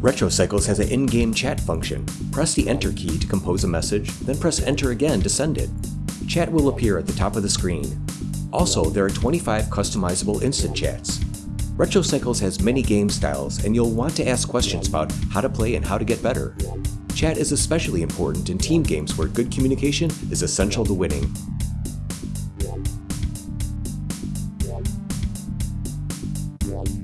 RetroCycles has an in-game chat function. Press the Enter key to compose a message, then press Enter again to send it. Chat will appear at the top of the screen. Also, there are 25 customizable instant chats. RetroCycles has many game styles, and you'll want to ask questions about how to play and how to get better. Chat is especially important in team games where good communication is essential to winning. Yeah.